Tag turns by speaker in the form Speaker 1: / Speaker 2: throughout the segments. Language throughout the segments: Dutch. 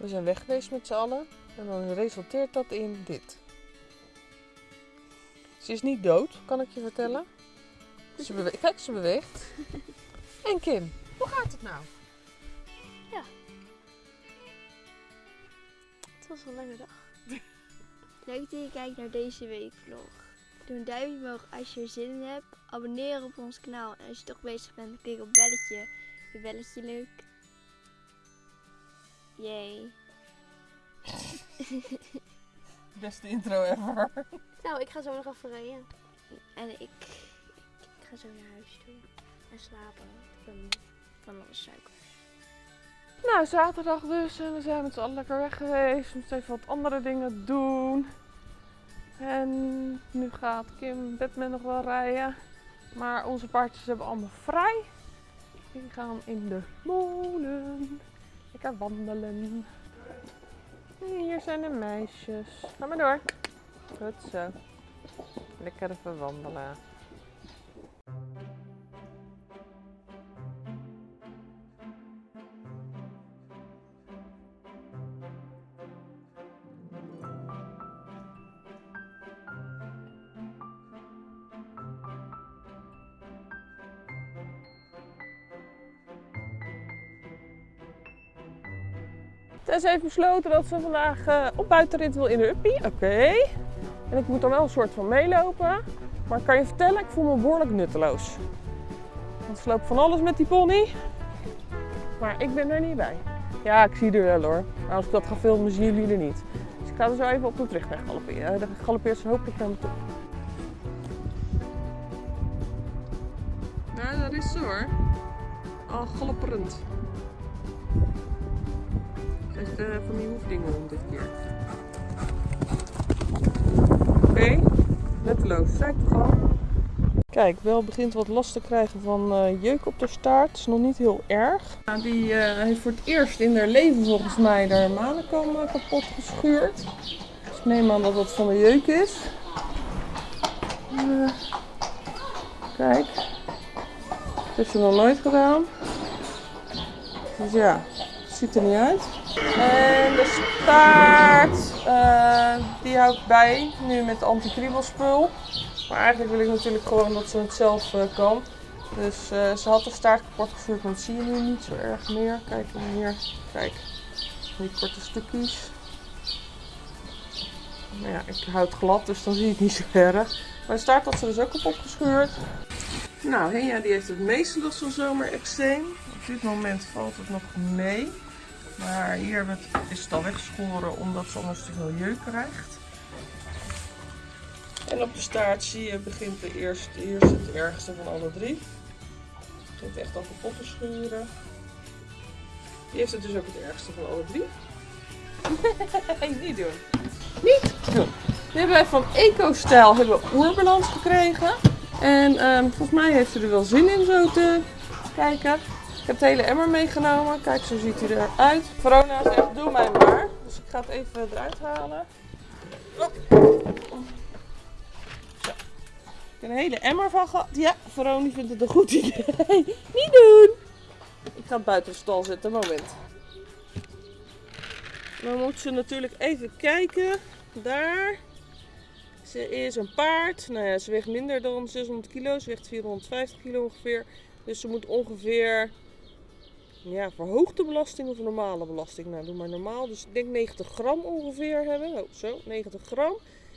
Speaker 1: We zijn weg geweest met z'n allen. En dan resulteert dat in dit. Ze is niet dood, kan ik je vertellen. Ze bewe- Kijk, ze beweegt. En Kim, hoe gaat het nou?
Speaker 2: Het was een lange dag. Leuk dat je kijkt naar deze week vlog. Doe een duimpje omhoog als je er zin in hebt. Abonneer op ons kanaal. En als je toch bezig bent, klik op belletje. Je belletje leuk. Yay.
Speaker 1: Beste intro ever.
Speaker 2: Nou, ik ga zo nog even rijden. En ik, ik, ik ga zo naar huis toe. En slapen. Ik ben van alles suiker.
Speaker 1: Nou, zaterdag dus. En we zijn met z'n allen lekker weg geweest. We moeten even wat andere dingen doen. En nu gaat Kim Batman nog wel rijden. Maar onze paardjes hebben allemaal vrij. Die gaan in de molen. Lekker wandelen. En hier zijn de meisjes. Ga maar door. Goed zo. Lekker even wandelen. Tess heeft besloten dat ze vandaag eh, op buitenrit wil in de uppie. Oké. En ik moet dan wel een soort van meelopen. Maar ik kan je vertellen, ik voel me behoorlijk nutteloos. Want ze loopt van alles met die pony. Maar ik ben er niet bij. Ja, ik zie er wel hoor. Maar als ik dat ga filmen, zien jullie er niet. Dus ik ga er zo even op de terugweg galopperen. Dan galoppeert ze hopelijk naar me toe. Nou, daar is ze hoor. Al galopperend. Eh, van die hoefdingen om dit keer. Oké, netteloos. Zei ik toch al? Kijk, wel begint wat last te krijgen van eh, jeuk op de staart. is nog niet heel erg. Nou, die eh, heeft voor het eerst in haar leven volgens mij haar manenkam kapot geschuurd. Dus ik neem aan dat dat van de jeuk is. Kijk. Dat heeft ze nog nooit gedaan. Dus ja, het ziet er niet uit. En de staart, eh, die hou ik bij, nu met anti-kriebelspul. Maar eigenlijk wil ik natuurlijk gewoon dat ze het zelf eh, kan. Dus eh, ze had de staart kapot gevuurd, maar dat zie je nu niet zo erg meer. Kijk hier, kijk, die korte stukjes. Maar ja, ik houd glad, dus dan zie je het niet zo erg. Maar de staart had ze dus ook kapot gescheurd. Nou, Henja die heeft het meeste last van zomerextreem. Op dit moment valt het nog mee. Maar hier we het- is het al weggeschoren omdat ze anders te veel jeuk krijgt. En op de staart zie je begint de eerste, zit de ergste van alle drie. Het begint echt al kapot te schuren. Die heeft het dus ook het ergste van alle drie. Niet doen. Niet doen. Nu hebben van Eco-stijl hebben we oerbalans gekregen. En ehm, volgens mij heeft ze er wel zin in zo te kijken. Heb de hele emmer meegenomen. Kijk, zo ziet hij eruit. Verona zegt, doe mij maar. Dus ik ga het even eruit halen. Zo. Ik heb een hele emmer van gehad. Ja, Verona vindt het een goed idee. Niet doen! Ik ga het buiten de stal zetten, moment. Dan moet ze natuurlijk even kijken. Daar. Ze is een paard. Nou ja, ze weegt minder dan 600 kilo. Ze weegt 450 kilo ongeveer. Dus ze moet ongeveer ja, verhoogde belasting of normale belasting. Nou, doe maar normaal. Dus ik denk 90 gram ongeveer hebben. Oh, zo, 90 gram.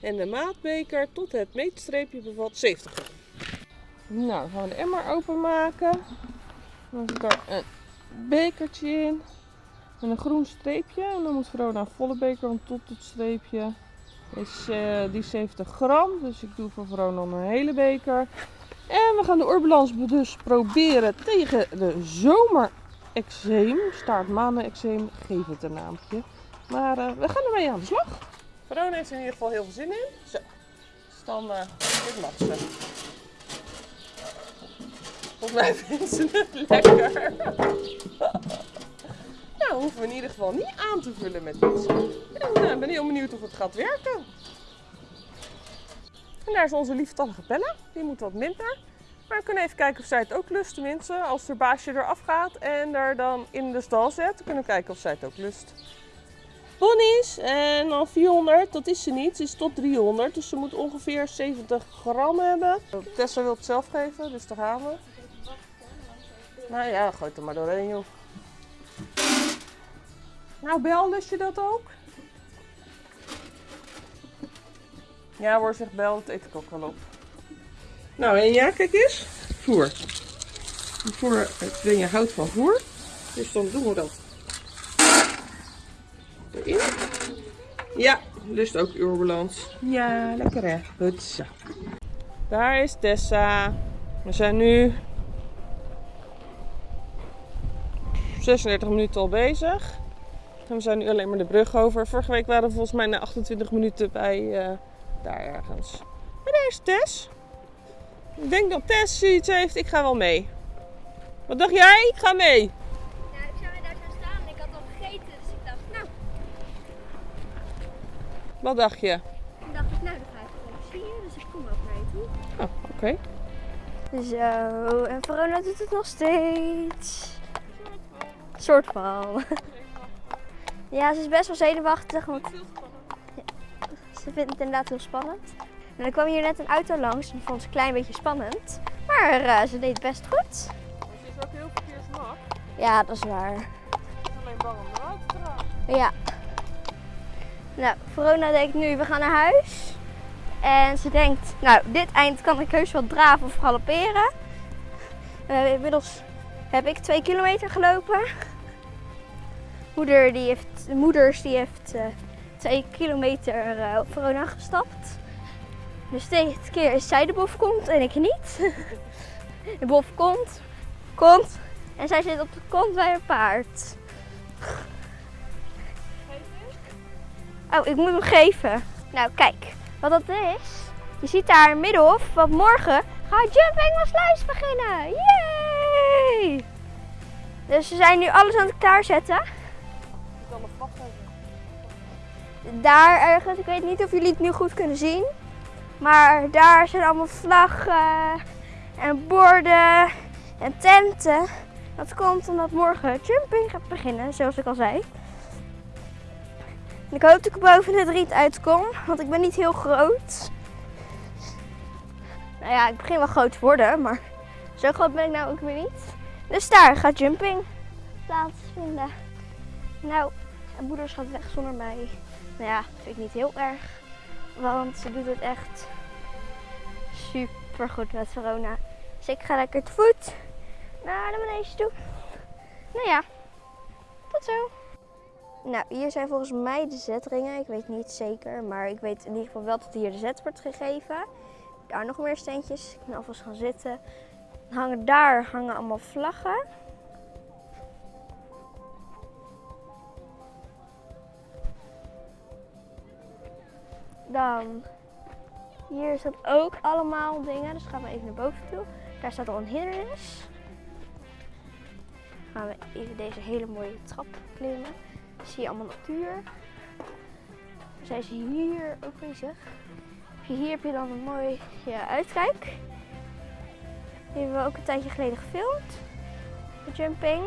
Speaker 1: En de maatbeker tot het meetstreepje bevat 70 gram. Nou, gaan we de emmer openmaken. Dan zit er een bekertje in. En een groen streepje. En dan moet Verona een volle beker, want tot het streepje is eh, die 70 gram. Dus ik doe voor Verona een hele beker. En we gaan de oorbalans dus proberen tegen de zomerexeem. Staartmanenexeem, geef het een naampje. Maar eh, we gaan ermee aan de slag. Verona heeft er in ieder geval heel veel zin in. Zo, dus dan eh dit mag ze. Volgens mij vindt ze het lekker. nou, hoeven we in ieder geval niet aan te vullen met iets. Eh, ik ben heel benieuwd of het gaat werken. En daar is onze lieftallige Bella. Die moet wat minder. Maar we kunnen even kijken of zij het ook lust. Tenminste, als haar baasje eraf gaat en er dan in de stal zet. Kunnen we kijken of zij het ook lust. ponies. En dan 400, dat is ze niet. Ze is tot 300. Dus ze moet ongeveer 70 gram hebben. Tessa wil het zelf geven, dus daar gaan we. Nou ja, gooi het er maar doorheen, joh. Nou, Bel, lust je dat ook? Ja hoor, zegt Bel, dat eet ik ook wel op. Nou, en ja, kijk eens. Voer. Voer, je houdt van voer. Dus dan doen we dat erin. Ja, lust ook uurbalans. Ja, lekker hè. Goed zo. Daar is Tessa. We zijn nu 36 minuten al bezig. En we zijn nu alleen maar de brug over. Vorige week waren we volgens mij na 28 minuten bij uh, daar ergens. Maar daar is Tess. Ik denk dat Tess iets heeft. Ik ga wel mee. Wat dacht jij? Ik ga mee.
Speaker 2: Ja, ik zou daar gaan staan en ik had al gegeten. Dus ik dacht, nou.
Speaker 1: Wat dacht je?
Speaker 2: Ik dacht, nou, dan ga ik gewoon skiën. Dus ik kom ook naar je toe.
Speaker 1: Oh, oké.
Speaker 2: Zo, en Verona doet het nog steeds. Soort van. Ja, ze is best wel zenuwachtig. Want ze vindt het inderdaad heel spannend. En er kwam hier net een auto langs en vond ze een klein beetje spannend. Maar uh, ze deed het best goed.
Speaker 1: Maar ze is ook heel verkeersmak.
Speaker 2: Ja, dat is waar.
Speaker 1: Ze is alleen bang om eruit te dragen.
Speaker 2: Ja. Nou, Verona denkt nu, we gaan naar huis. En ze denkt, nou, dit eind kan ik heus wel draven of galopperen. Uh, inmiddels heb ik twee kilometer gelopen. Moeder die heeft, moeders die heeft uh, twee kilometer uh, op Verona gestapt. Dus deze keer is zij de bovenkont en ik niet. De bovenkont komt en zij zit op de kont bij een paard. Oh, ik moet hem geven. Nou, kijk. Wat dat is. Je ziet daar in middenhof, want morgen gaat Jumping van Sluis beginnen. Yay! Dus ze zijn nu alles aan het klaarzetten. Daar ergens, ik weet niet of jullie het nu goed kunnen zien. Maar daar zijn allemaal vlaggen en borden en tenten. Dat komt omdat morgen jumping gaat beginnen, zoals ik al zei. Ik hoop dat ik boven het riet uitkom, want ik ben niet heel groot. Nou ja, ik begin wel groot te worden, maar zo groot ben ik nou ook weer niet. Dus daar gaat jumping plaatsvinden. Nou, en moeders gaat weg zonder mij. Nou ja, vind ik niet heel erg. Want ze doet het echt super goed met Verona. Dus ik ga lekker te voet naar de manege toe. Nou ja, tot zo. Nou, hier zijn volgens mij de zetringen. Ik weet niet zeker, maar ik weet in ieder geval wel dat hier de zet wordt gegeven. Daar nog meer steentjes. Ik kan alvast gaan zitten. Hangen daar hangen allemaal vlaggen. Dan hier staat ook allemaal dingen. Dus gaan we even naar boven toe. Daar staat al een hindernis. Gaan we even deze hele mooie trap klimmen. Zie je allemaal natuur. Dan zijn ze hier ook bezig. Hier heb je dan een mooie ja, uitkijk. Die hebben we ook een tijdje geleden gefilmd. De jumping.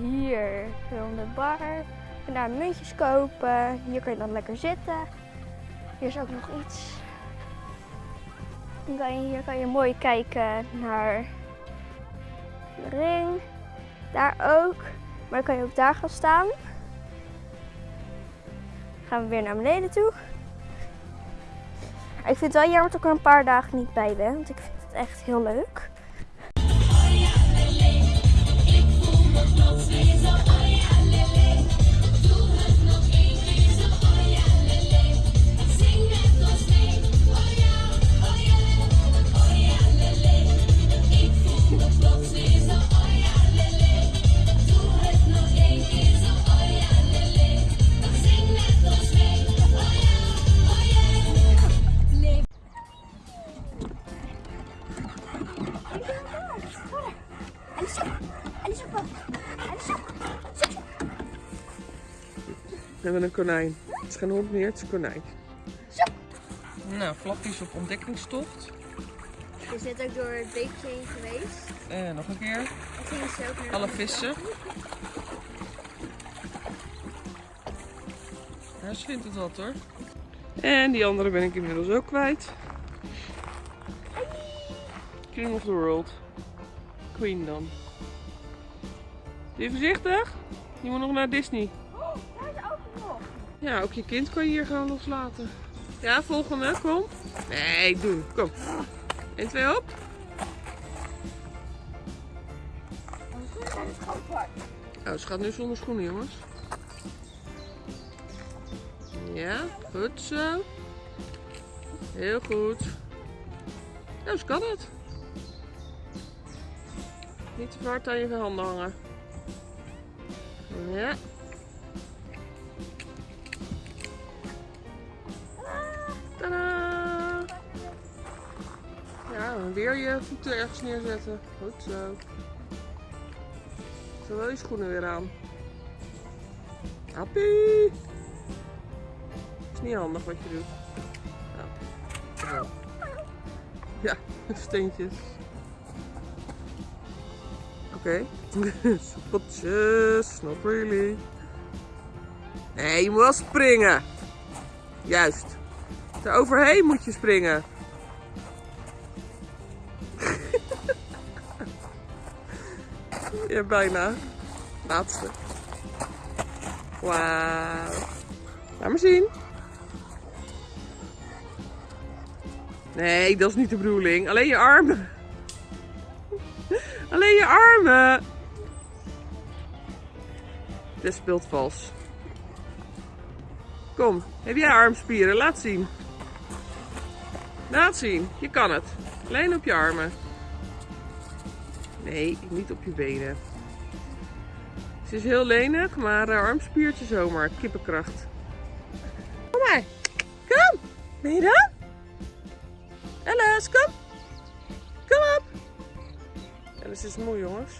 Speaker 2: Hier film de bar. Kan daar muntjes kopen. Hier kan je dan lekker zitten. Hier is ook nog iets. Kan je, hier kan je mooi kijken naar de ring. Daar ook. Maar dan kan je ook daar gaan staan. Dan gaan we weer naar beneden toe. Ik vind het wel jammer dat ik er een paar dagen niet bij ben. Want ik vind het echt heel leuk.
Speaker 1: Hebben een konijn. Het is geen hond meer, het is een konijn.
Speaker 2: Zo.
Speaker 1: Nou, flapjes op ontdekkingstocht.
Speaker 2: Je zit ook door het beekje heen geweest.
Speaker 1: En nog een keer.
Speaker 2: En gingen ze ook naar
Speaker 1: Alle vissen. Ja, ze vindt het wat hoor. En die andere ben ik inmiddels ook kwijt. King of the World. Queen dan. Ben je voorzichtig? Je moet nog naar Disney. Ja, ook je kind kan je hier gewoon loslaten. Ja, volgende, kom. Nee, doen. Kom. 1, 2 op. Oh, ze gaat nu zonder schoenen, jongens. Ja, goed zo. Heel goed. Ja, zo kan het. Niet te hard aan je handen hangen. Ja. En weer je voeten ergens neerzetten. Goed zo. Zo wel je schoenen weer aan. Happy! Is niet handig wat je doet. Ja, Zo. ja steentjes. Oké. Spotjes, not really. Nee, je moet wel springen. Juist. Er overheen moet je springen. Bijna. Laatste. Wauw. Laat maar zien. Nee, dat is niet de bedoeling. Alleen je armen. Alleen je armen. Dit speelt vals. Kom, heb jij armspieren? Laat zien. Laat zien, je kan het. Alleen op je armen. Nee, niet op je benen. Ze is heel lenig, maar uh, armspiertje zomaar. Kippenkracht. Kom maar. Kom. Ben je dan? Alice, kom. Kom op. Alice is moe, jongens.